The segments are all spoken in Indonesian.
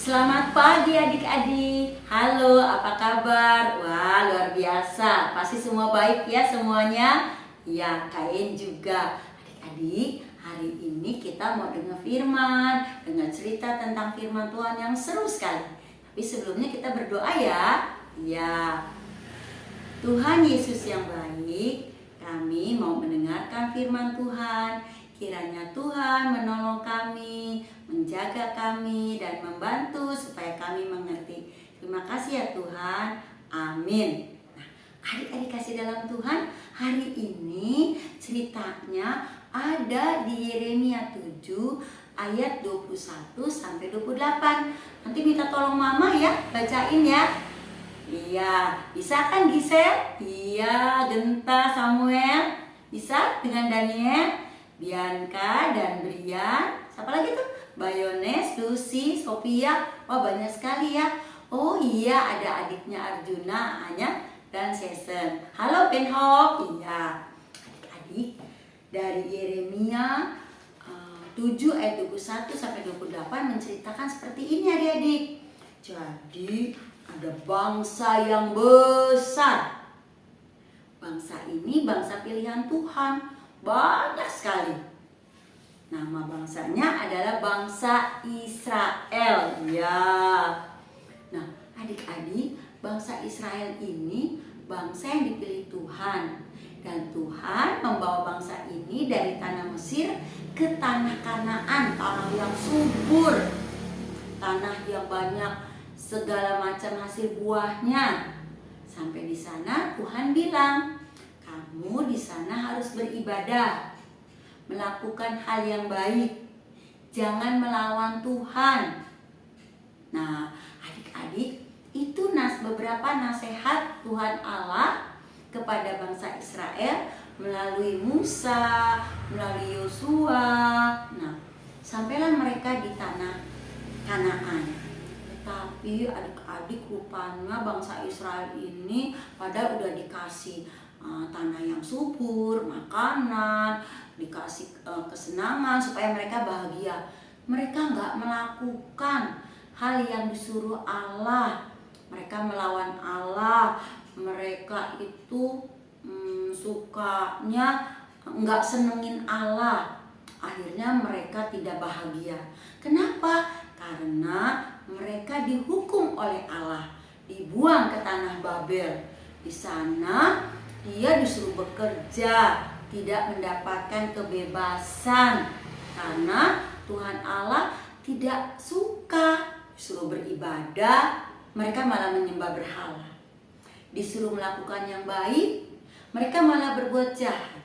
Selamat pagi adik-adik. Halo apa kabar? Wah luar biasa. Pasti semua baik ya semuanya. Ya kain juga. Adik-adik hari ini kita mau dengar firman Dengar cerita tentang firman Tuhan yang seru sekali. Tapi sebelumnya kita berdoa ya. Ya Tuhan Yesus yang baik Kami mau mendengarkan firman Tuhan Kiranya Tuhan menolong kami, menjaga kami, dan membantu supaya kami mengerti. Terima kasih ya Tuhan. Amin. Nah, adik-adik kasih dalam Tuhan, hari ini ceritanya ada di Yeremia 7 ayat 21 sampai 28. Nanti minta tolong mama ya, bacain ya. Iya, bisa kan Gisel? Iya, Genta, Samuel. Bisa dengan Daniel? Bianca dan Brian. Siapa lagi tuh? Bayones, Lucy, Sophia. Wah banyak sekali ya. Oh iya ada adiknya Arjuna, Anya, dan Sesen. Halo Benhok. Iya. Adik-adik dari Yeremia uh, 7 ayat 21 sampai 28 menceritakan seperti ini adik-adik. Jadi ada bangsa yang besar. Bangsa ini bangsa pilihan Tuhan banyak sekali. Nama bangsanya adalah bangsa Israel. Ya. Nah, adik-adik, bangsa Israel ini bangsa yang dipilih Tuhan. Dan Tuhan membawa bangsa ini dari tanah Mesir ke tanah Kanaan, tanah yang subur. Tanah yang banyak segala macam hasil buahnya. Sampai di sana Tuhan bilang, kamu di sana harus beribadah, melakukan hal yang baik. Jangan melawan Tuhan. Nah, adik-adik, itu nas beberapa nasihat Tuhan Allah kepada bangsa Israel melalui Musa, melalui Yosua. Nah, sampailah mereka di tanah Kanaan. Tetapi adik-adik rupanya bangsa Israel ini pada udah dikasih uh, tanah yang subur, makanan, dikasih uh, kesenangan supaya mereka bahagia. Mereka nggak melakukan hal yang disuruh Allah. Mereka melawan Allah. Mereka itu um, sukanya nggak senengin Allah. Akhirnya mereka tidak bahagia. Kenapa? Karena mereka dihukum oleh Allah, dibuang ke tanah Babel. Di sana dia disuruh bekerja, tidak mendapatkan kebebasan karena Tuhan Allah tidak suka disuruh beribadah, mereka malah menyembah berhala. Disuruh melakukan yang baik, mereka malah berbuat jahat.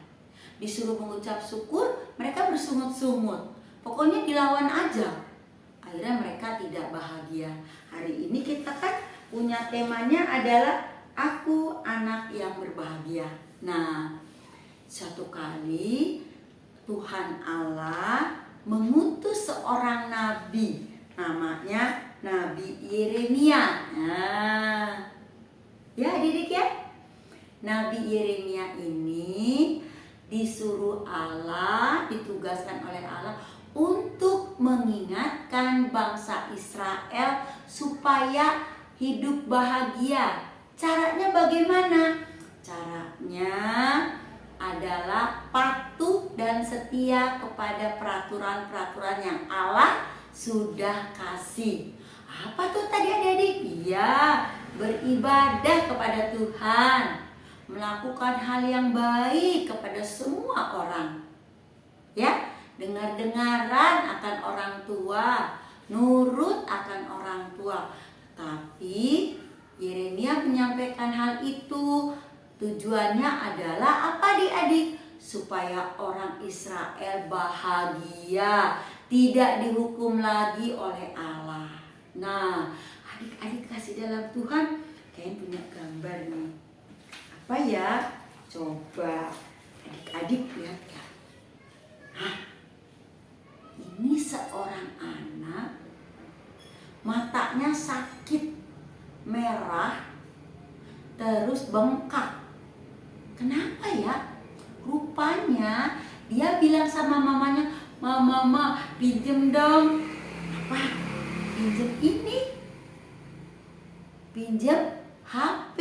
Disuruh mengucap syukur, mereka bersungut-sungut. Pokoknya dilawan aja. Akhirnya mereka tidak bahagia. Hari ini kita kan punya temanya adalah aku anak yang berbahagia. Nah, satu kali Tuhan Allah mengutus seorang nabi namanya Nabi Yeremia. Nah, ya didik ya. Nabi Yeremia ini disuruh Allah, ditugaskan oleh Allah untuk mengingatkan bangsa Israel supaya hidup bahagia Caranya bagaimana? Caranya adalah patuh dan setia kepada peraturan-peraturan yang Allah sudah kasih. Apa tuh tadi adik-adik? Iya, beribadah kepada Tuhan, melakukan hal yang baik kepada semua orang. Ya, dengar-dengaran akan orang tua, nurut akan orang tua. Tapi Yeremia menyampaikan hal itu. Tujuannya adalah apa adik-adik? Supaya orang Israel bahagia, tidak dihukum lagi oleh Allah. Nah, adik-adik kasih dalam Tuhan, kalian punya gambar nih. Apa ya? Coba adik-adik lihat ya. Hah? Ini seorang anak matanya sakit merah terus bengkak. Kenapa ya? Rupanya dia bilang sama mamanya, "Mama, mama, pinjem dong." Apa? pinjam ini. Pinjam HP.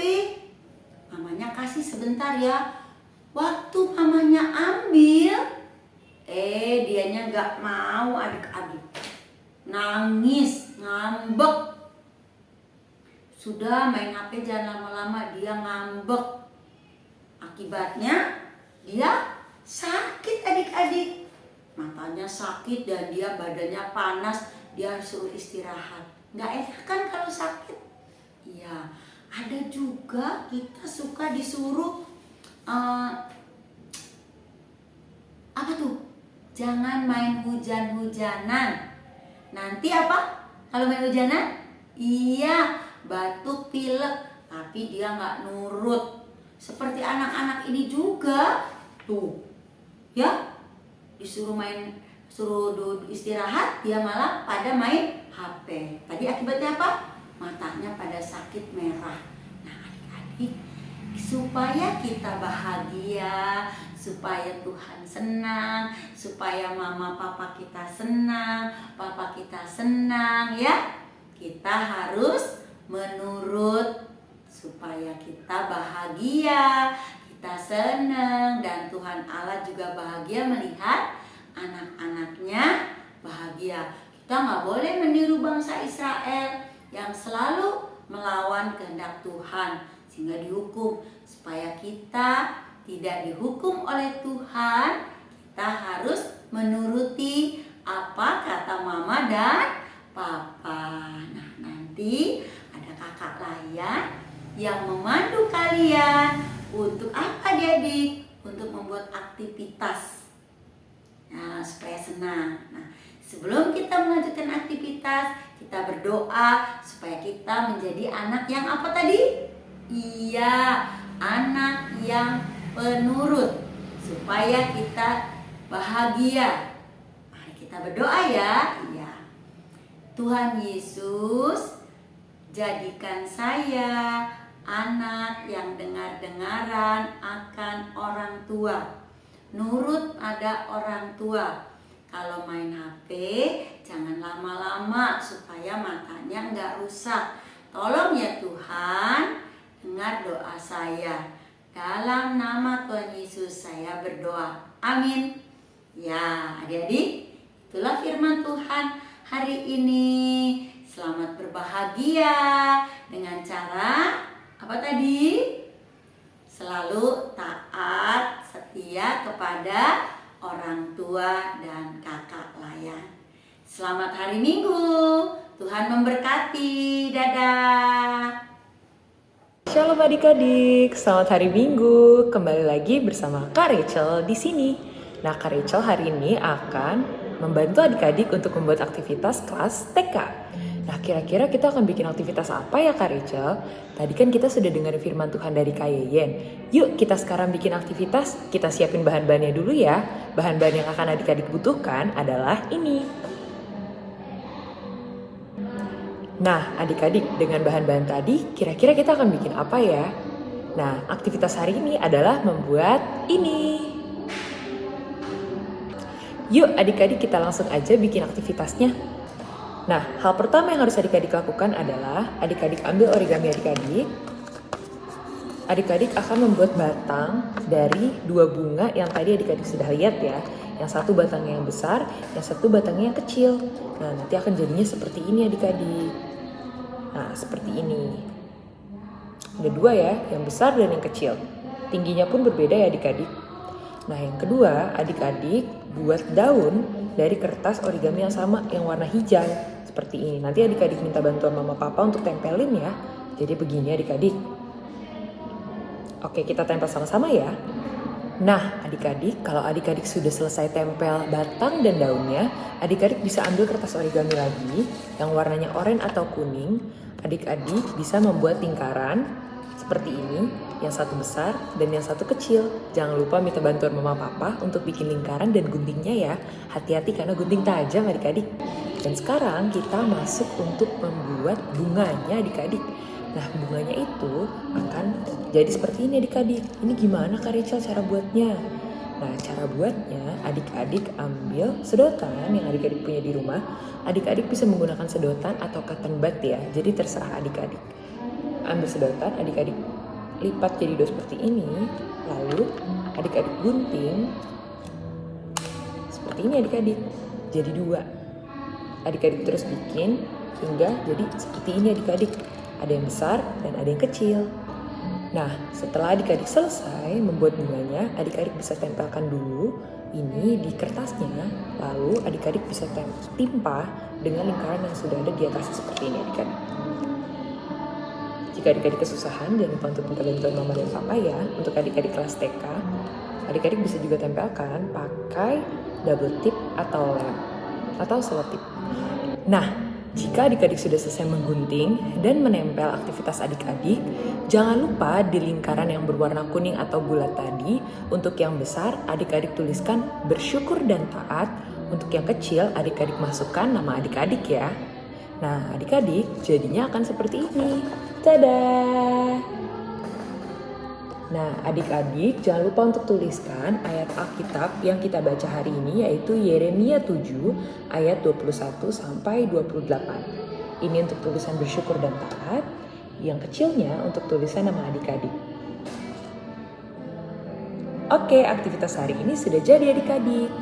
Mamanya kasih sebentar ya. Waktu mamanya ambil, eh dianya nggak mau adik-adik. Nangis, ngambek. Sudah main HP jangan lama-lama dia ngambek. Akibatnya dia sakit adik-adik. Matanya sakit dan dia badannya panas, dia harus suruh istirahat. Nggak enak kan kalau sakit? Iya, ada juga kita suka disuruh uh, apa tuh? Jangan main hujan-hujanan. Nanti apa? Kalau main hujanan? Iya, batuk, pilek, tapi dia nggak nurut. Seperti anak-anak ini juga, tuh, ya, disuruh main, suruh istirahat, dia malah pada main HP. Tadi akibatnya apa? Matanya pada sakit merah. Nah, adik-adik, supaya kita bahagia, supaya Tuhan senang, supaya mama papa kita senang, papa kita senang ya. Kita harus menurut supaya kita bahagia, kita senang dan Tuhan Allah juga bahagia melihat anak-anaknya bahagia. Kita nggak boleh meniru bangsa Israel yang selalu melawan kehendak Tuhan sehingga dihukum supaya kita tidak dihukum oleh Tuhan, kita harus menuruti apa kata mama dan papa. Nah, nanti kakak layan yang memandu kalian untuk apa jadi? Untuk membuat aktivitas. Nah, supaya senang. Nah, sebelum kita melanjutkan aktivitas, kita berdoa supaya kita menjadi anak yang apa tadi? Iya, anak yang penurut supaya kita bahagia. Mari kita berdoa ya. Iya. Tuhan Yesus, jadikan saya anak yang dengar-dengaran akan orang tua. Nurut ada orang tua. Kalau main HP, jangan lama-lama supaya matanya nggak rusak. Tolong ya Tuhan, dengar doa saya. Dalam nama Tuhan Yesus saya berdoa. Amin. Ya, adik-adik, itulah firman Tuhan hari ini. Berbahagia dengan cara apa tadi? Selalu taat, setia kepada orang tua dan kakak layan. Selamat hari Minggu. Tuhan memberkati. Dadah. Shalom adik-adik, selamat hari Minggu. Kembali lagi bersama Kak Rachel di sini. Nah, Kak Rachel hari ini akan membantu adik-adik untuk membuat aktivitas kelas TK. Nah, kira-kira kita akan bikin aktivitas apa ya Kak Rachel? Tadi kan kita sudah dengar firman Tuhan dari Kak Yeyen. Yuk kita sekarang bikin aktivitas, kita siapin bahan-bahannya dulu ya. Bahan-bahan yang akan adik-adik butuhkan adalah ini. Nah, adik-adik, dengan bahan-bahan tadi, kira-kira kita akan bikin apa ya? Nah, aktivitas hari ini adalah membuat ini. Yuk, adik-adik kita langsung aja bikin aktivitasnya. Nah, hal pertama yang harus adik-adik lakukan adalah adik-adik ambil origami adik-adik. Adik-adik akan membuat batang dari dua bunga yang tadi adik-adik sudah lihat ya. Yang satu batangnya yang besar, yang satu batangnya yang kecil. Nah, nanti akan jadinya seperti ini adik-adik. Nah, seperti ini. Ada dua ya, yang besar dan yang kecil. Tingginya pun berbeda ya adik-adik. Nah, yang kedua, adik-adik buat daun dari kertas origami yang sama, yang warna hijau. Seperti ini. Nanti adik-adik minta bantuan mama papa untuk tempelin ya. Jadi begini adik-adik. Oke, kita tempel sama-sama ya. Nah, adik-adik, kalau adik-adik sudah selesai tempel batang dan daunnya, adik-adik bisa ambil kertas origami lagi yang warnanya oranye atau kuning. Adik-adik bisa membuat lingkaran seperti ini, yang satu besar dan yang satu kecil. Jangan lupa minta bantuan mama papa untuk bikin lingkaran dan guntingnya ya. Hati-hati karena gunting tajam adik-adik. Dan sekarang kita masuk untuk membuat bunganya adik-adik. Nah bunganya itu akan jadi seperti ini adik-adik. Ini gimana Kak Rachel cara buatnya? Nah, cara buatnya, adik-adik ambil sedotan yang adik-adik punya di rumah. Adik-adik bisa menggunakan sedotan atau cotton bud ya, jadi terserah adik-adik. Ambil sedotan, adik-adik lipat jadi dua seperti ini, lalu adik-adik gunting seperti ini adik-adik, jadi dua. Adik-adik terus bikin hingga jadi seperti ini adik-adik. Ada yang besar dan ada yang kecil. Nah, setelah adik-adik selesai membuat bunganya, adik-adik bisa tempelkan dulu ini di kertasnya, lalu adik-adik bisa timpa dengan lingkaran yang sudah ada di atasnya seperti ini adik-adik. Jika adik-adik kesusahan, jangan lupa untuk minta bantuan mama dan papa ya, untuk adik-adik kelas TK. Adik-adik bisa juga tempelkan pakai double tip atau lem, atau selotip. Nah, jika adik-adik sudah selesai menggunting dan menempel aktivitas adik-adik, jangan lupa di lingkaran yang berwarna kuning atau bulat tadi, untuk yang besar adik-adik tuliskan bersyukur dan taat, untuk yang kecil adik-adik masukkan nama adik-adik ya. Nah, adik-adik jadinya akan seperti ini. Dadah! Nah, adik-adik jangan lupa untuk tuliskan ayat Alkitab yang kita baca hari ini yaitu Yeremia 7 ayat 21 sampai 28. Ini untuk tulisan bersyukur dan taat, yang kecilnya untuk tulisan nama adik-adik. Oke, aktivitas hari ini sudah jadi adik-adik.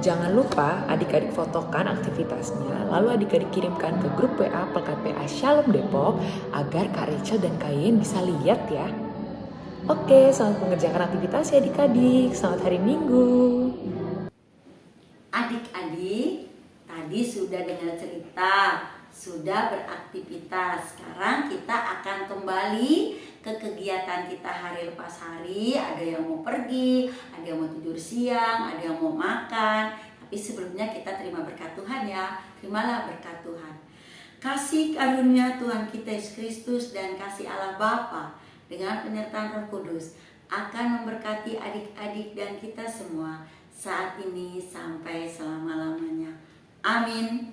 Jangan lupa adik-adik fotokan aktivitasnya, lalu adik-adik kirimkan ke grup WA PA Shalom Depok agar Kak Rachel dan Kak Yen bisa lihat ya. Oke, selamat mengerjakan aktivitas ya adik-adik. Selamat hari Minggu. Adik-adik, tadi sudah dengar cerita, sudah beraktivitas. Sekarang kita akan kembali ke kegiatan kita hari lepas hari. Ada yang mau pergi, ada yang mau tidur siang, ada yang mau makan. Tapi sebelumnya kita terima berkat Tuhan ya. Terimalah berkat Tuhan. Kasih karunia Tuhan kita Yesus Kristus dan kasih Allah Bapa dengan penyertaan Roh Kudus akan memberkati adik-adik dan kita semua saat ini sampai selama-lamanya. Amin.